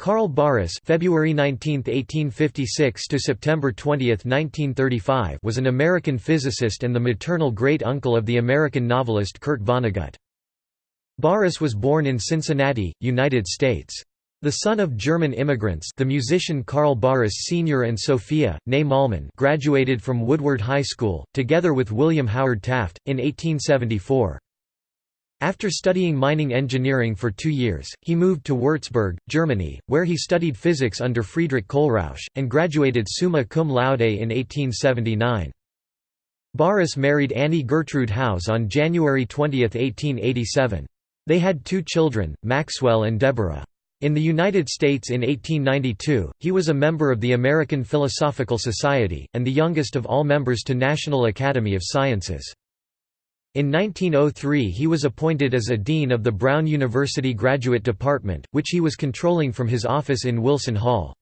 Carl Barus February 19, 1856 to September 20, 1935 was an American physicist and the maternal great-uncle of the American novelist Kurt Vonnegut. Barus was born in Cincinnati, United States. The son of German immigrants the musician Carl Barus Sr. and Sophia, née Malman graduated from Woodward High School, together with William Howard Taft, in 1874. After studying mining engineering for two years, he moved to Würzburg, Germany, where he studied physics under Friedrich Kohlrausch, and graduated summa cum laude in 1879. Barus married Annie Gertrude House on January 20, 1887. They had two children, Maxwell and Deborah. In the United States in 1892, he was a member of the American Philosophical Society, and the youngest of all members to National Academy of Sciences. In 1903 he was appointed as a dean of the Brown University Graduate Department, which he was controlling from his office in Wilson Hall.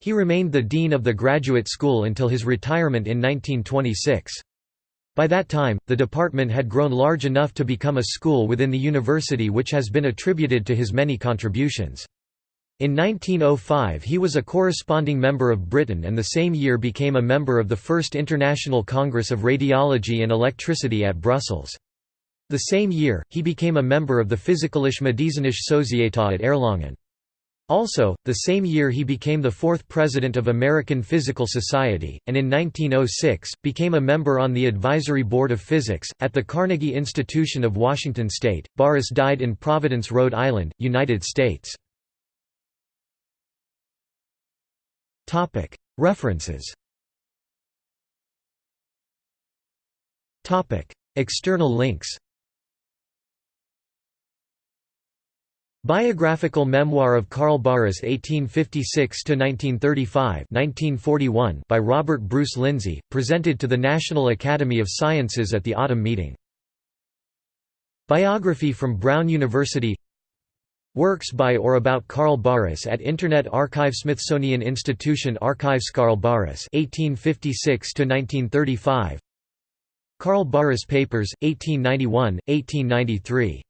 He remained the dean of the graduate school until his retirement in 1926. By that time, the department had grown large enough to become a school within the university which has been attributed to his many contributions. In 1905 he was a corresponding member of Britain and the same year became a member of the First International Congress of Radiology and Electricity at Brussels. The same year, he became a member of the Physikalische Medizinische Societät at Erlangen. Also, the same year he became the fourth president of American Physical Society, and in 1906, became a member on the Advisory Board of Physics, at the Carnegie Institution of Washington State. Barus died in Providence, Rhode Island, United States. References. External links. Biographical Memoir of Carl Barus 1856–1935 by Robert Bruce Lindsay, presented to the National Academy of Sciences at the autumn meeting. Biography from Brown University Works by or about Carl Barus at Internet Archive Smithsonian Institution Archives Carl Barus 1856 to 1935 Carl Barus Papers 1891 1893